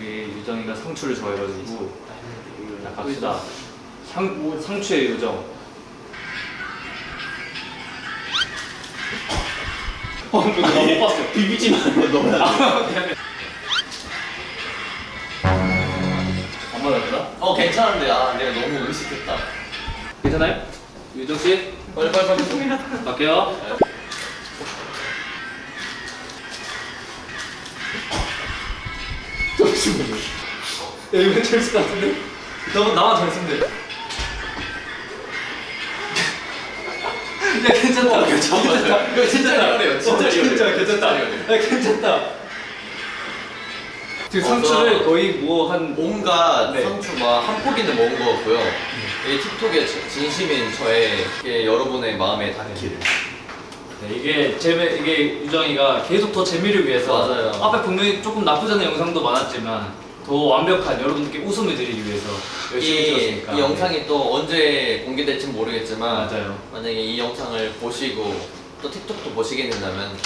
우리 유정이가 상추를 좋아해가지고 자 갑시다. 상 상추의 요정. 어, 이거 나못 봤어. 비비지 말고 넣어야 돼. 안 맞았다? 어 괜찮은데 아 내가 너무 의식했다. 괜찮아요? 유정 씨 빨리 빨리 빨리. 갈게요. 잠시만요. 야 이거 재밌을 것 같은데? 너 나만 잘 쓴대. 야 괜찮다. 어, 괜찮아. 이거 진짜 리얼해요. 진짜 어, 리얼해요. 괜찮다. 진짜 리얼해요. 야 괜찮다. 지금 어, 상추를 나- 거의 뭐 한 온갖 네. 상추가 한 포기는 먹은 것 같고요. 이 틱톡에 저- 진심인 저의 여러분의 마음에 닿기를. 네, 이게 재미 이게 유정이가 계속 더 재미를 위해서 맞아요. 앞에 분명히 조금 나쁘지 않은 영상도 많았지만 더 완벽한 여러분들께 웃음을 드리기 위해서 열심히 이, 찍었으니까 이 영상이 또 언제 공개될지 모르겠지만 맞아요. 만약에 이 영상을 보시고 또 틱톡도 보시게 된다면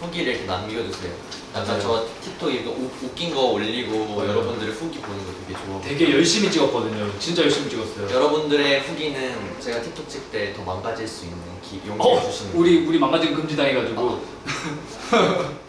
후기를 이렇게 남겨주세요. 약간. 저 틱톡 이거 우- 웃긴 거 올리고 맞아요. 여러분들의 후기 보는 거 되게 좋아. 되게 열심히 찍었거든요. 진짜 열심히 찍었어요. 여러분들의 후기는 제가 틱톡 찍 때 더 망가질 수 있는 기, 용기 어, 주시는 우리 우리 망가진 금지당해가지고